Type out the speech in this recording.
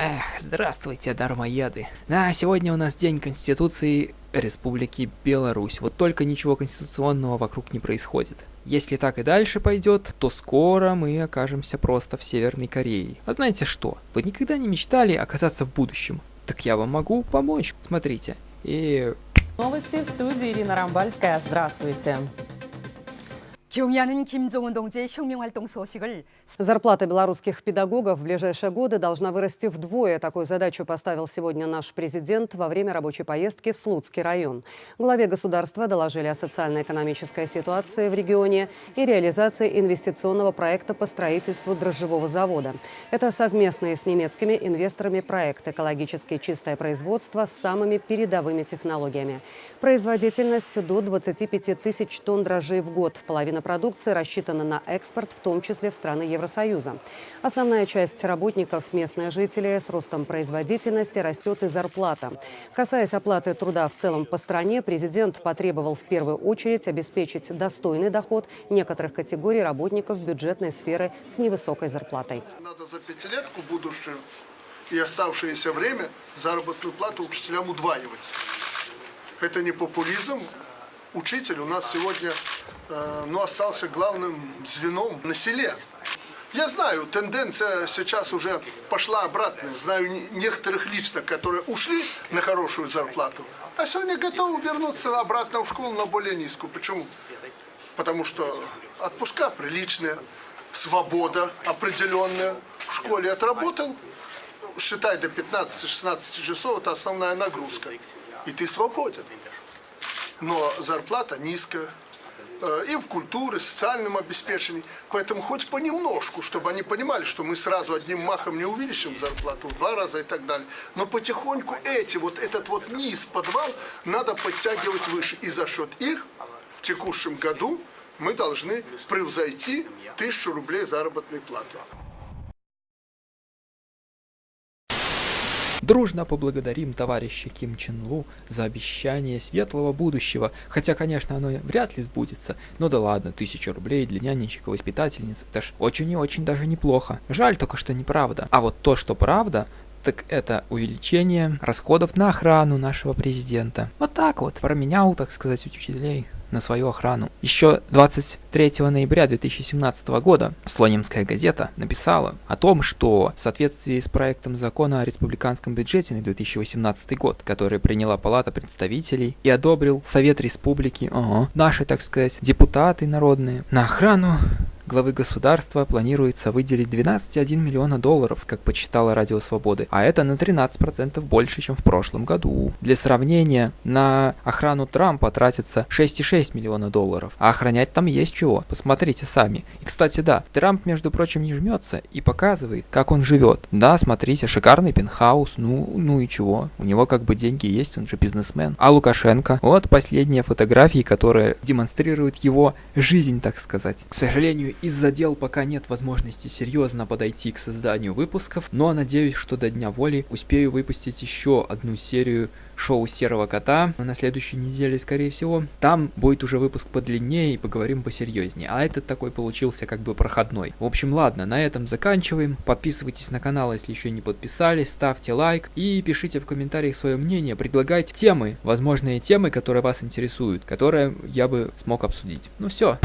Эх, здравствуйте, дармоеды. Да, сегодня у нас День Конституции Республики Беларусь. Вот только ничего конституционного вокруг не происходит. Если так и дальше пойдет, то скоро мы окажемся просто в Северной Корее. А знаете что? Вы никогда не мечтали оказаться в будущем? Так я вам могу помочь. Смотрите. И... Новости в студии Ирина Рамбальская. Здравствуйте. 경의하는 김종은 동지의 혁명활동 소식을 Зарплата белорусских педагогов в ближайшие годы должна вырасти вдвое. Такую задачу поставил сегодня наш президент во время рабочей поездки в Слуцкий район. Главе государства доложили о социально-экономической ситуации в регионе и реализации инвестиционного проекта по строительству дрожжевого завода. Это совместный с немецкими инвесторами проект «Экологически чистое производство» с самыми передовыми технологиями. Производительность до 25 тысяч тонн дрожжей в год. Половина продукции рассчитана на экспорт, в том числе в страны Евросоюза. Основная часть работников – местные жители. С ростом производительности растет и зарплата. Касаясь оплаты труда в целом по стране, президент потребовал в первую очередь обеспечить достойный доход некоторых категорий работников бюджетной сферы с невысокой зарплатой. Надо за пятилетку будущую и оставшееся время заработную плату учителям удваивать. Это не популизм. Учитель у нас сегодня э, ну, остался главным звеном на селе. Я знаю, тенденция сейчас уже пошла обратная. Знаю некоторых лично, которые ушли на хорошую зарплату, а сегодня готовы вернуться обратно в школу на более низкую. Почему? Потому что отпуска приличные, свобода определенная. В школе отработал, считай до 15-16 часов, это основная нагрузка. И ты свободен. Но зарплата низкая и в культуре, социальном обеспечении. Поэтому хоть понемножку, чтобы они понимали, что мы сразу одним махом не увеличим зарплату в два раза и так далее. Но потихоньку эти, вот этот вот низ, подвал, надо подтягивать выше. И за счет их в текущем году мы должны превзойти тысячу рублей заработной платы. Дружно поблагодарим товарища Ким Чен Лу за обещание светлого будущего, хотя, конечно, оно вряд ли сбудется. Но да ладно, тысяча рублей для нянечек и воспитательниц, это ж очень и очень даже неплохо. Жаль только, что неправда. А вот то, что правда, так это увеличение расходов на охрану нашего президента. Вот так вот, променял, так сказать, учителей на свою охрану. Еще 23 ноября 2017 года Слонимская газета написала о том, что в соответствии с проектом закона о республиканском бюджете на 2018 год, который приняла Палата представителей и одобрил Совет Республики, ага, наши, так сказать, депутаты народные, на охрану главы государства планируется выделить 12,1 миллиона долларов, как почитала Радио Свободы, а это на 13% больше, чем в прошлом году. Для сравнения, на охрану Трампа тратится 6,6 миллиона долларов, а охранять там есть чего, посмотрите сами. И, кстати, да, Трамп, между прочим, не жмется и показывает, как он живет. Да, смотрите, шикарный пентхаус, ну, ну и чего, у него как бы деньги есть, он же бизнесмен. А Лукашенко, вот последние фотографии, которые демонстрируют его жизнь, так сказать. К сожалению, из-за дел пока нет возможности серьезно подойти к созданию выпусков, но надеюсь, что до Дня Воли успею выпустить еще одну серию шоу Серого Кота на следующей неделе, скорее всего. Там будет уже выпуск подлиннее и поговорим посерьезнее. А этот такой получился как бы проходной. В общем, ладно, на этом заканчиваем. Подписывайтесь на канал, если еще не подписались, ставьте лайк и пишите в комментариях свое мнение, предлагайте темы, возможные темы, которые вас интересуют, которые я бы смог обсудить. Ну все.